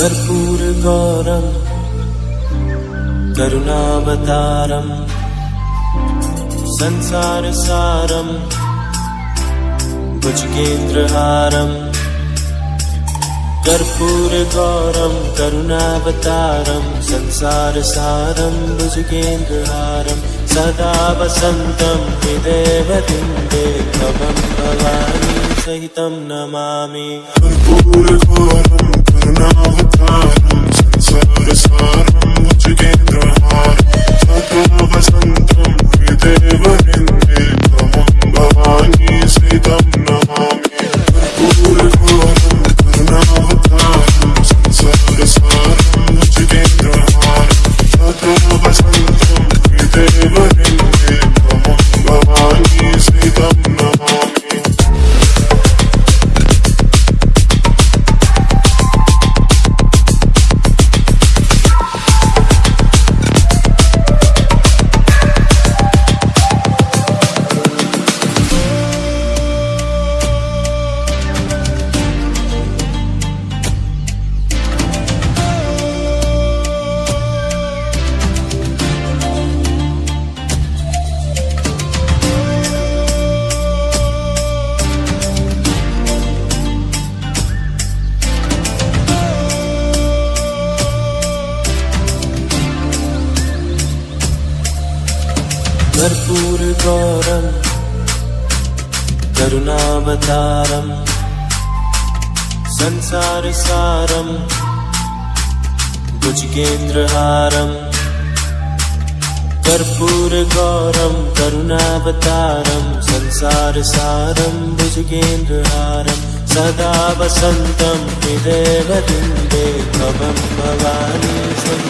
भर्पूर गौरम करुणावतारम संसार सारम कुछ केंद्र हारम कर्पूर गौरम सदा बसंतम विदेवतिं देखभंग भवानी सहितम नमामि कर्पूर गौरम संसार सारं जिकेन्द्रोहसन्त कर्पूरगौरं करुणावतारं संसारसारं भुजगेन्द्रहारम् कपूरगौरं करुणावतारं संसारसारं भुजगेन्द्रहारम् सदा वसन्तं हि देव दिन्दे भवम्भवानीश्वरी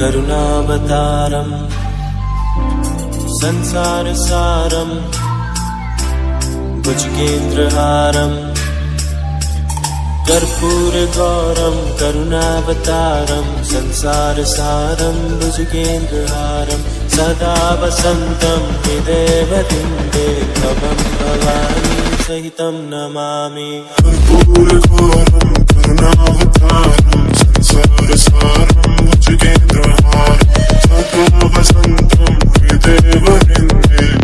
करुणावतारम संसार सारम करुणावतारम् संसारसारम् भुजकेन्द्रहारम् कर्पूरगौरम् करुणावतारम् संसारसारम् भुजकेन्द्रहारम् सदा वसन्तम् हृदयवतिन्दे भवम् भवानी सहितं नमामि कर्पूरगौरम् करुणावतारम् संसारसारम् केन्द्रः सदा वसन्तं हृदेव वृन्दे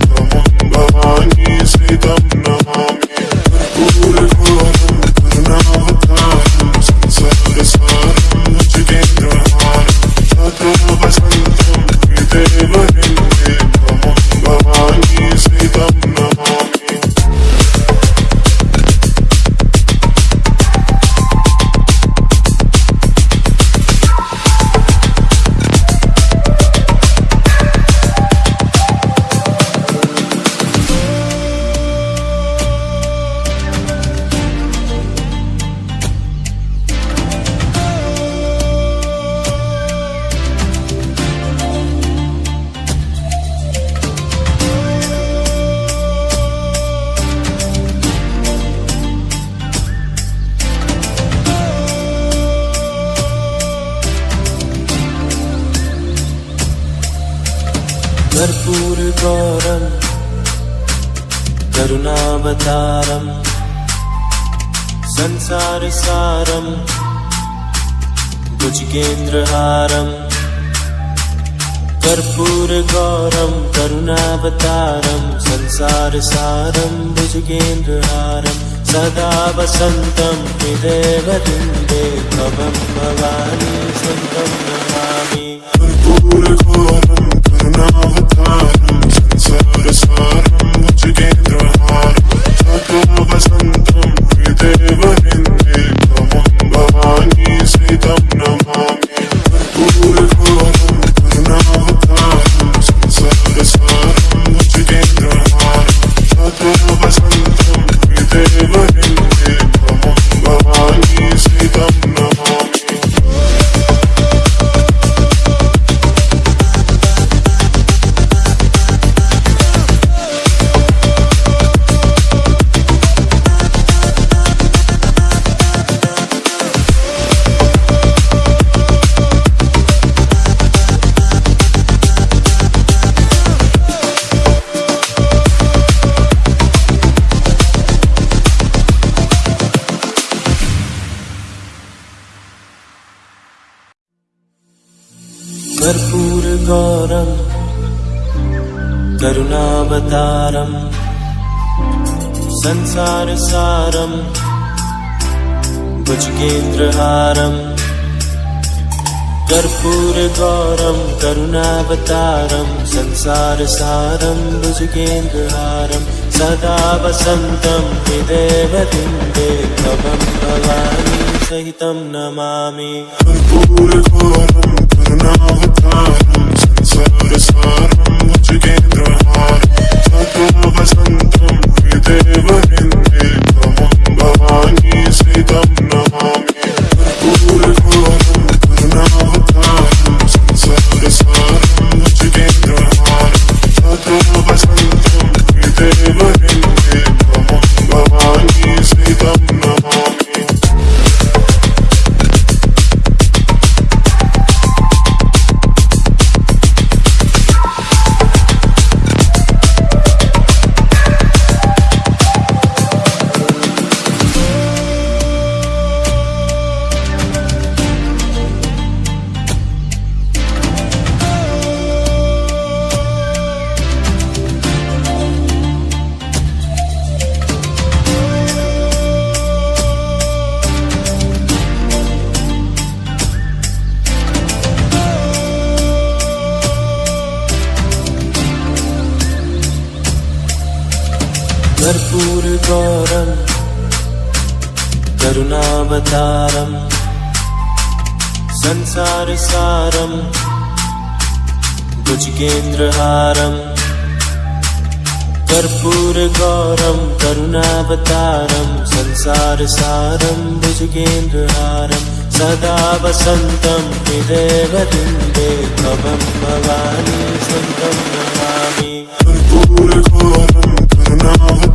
कर्पूर गौरम करुणावतारम संसार सारम भुजगेन्द्रहारम कर्पूर गौरम करुणावतारम संसार सारम भुजगेन्द्रहारम सदा वसन्तं हृदयवृन्दे भवं भवानि सन्तं नमामि कर्पूर संसार सारम कर्पूर गौरम करुणावतारम संसार सारम संसारसारं भुजगेन्द्रहारं सदा वसन्तं विदेवतिन्दे तवम भवानी सहित नमा सहितं नमामि कर्पूरद्वारं करुणावतारं संसारसारं भुजगेन्द्र Sandım fidevahinde गरम करुणा बतारम संसार सारम भुजकेन्द्र हारम करपूर गरम संसार सारम भुजकेन्द्र सदा वसन्तम् हे देवि दिन्दे भव मवानी शरणं स्वामि करपूर गरम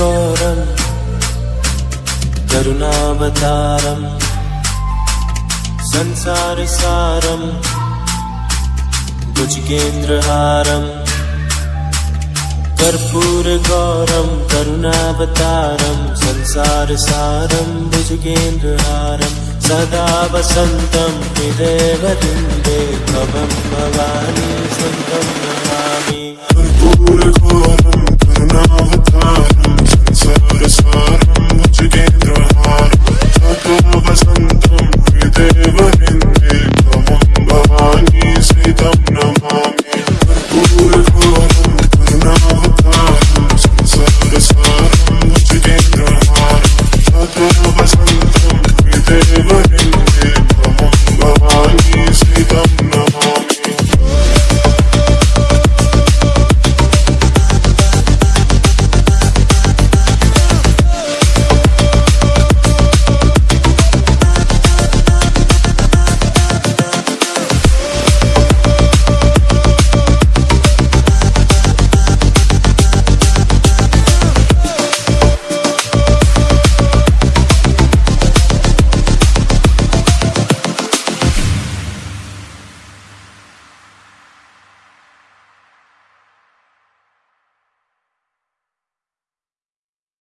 पुर कोरं तरुनाब तारं संसार सारं बुझगेंद्र थारं करपूर गोरं तरुनाब तारं संसार सारं बुझगेंद्र हारं करपूर burning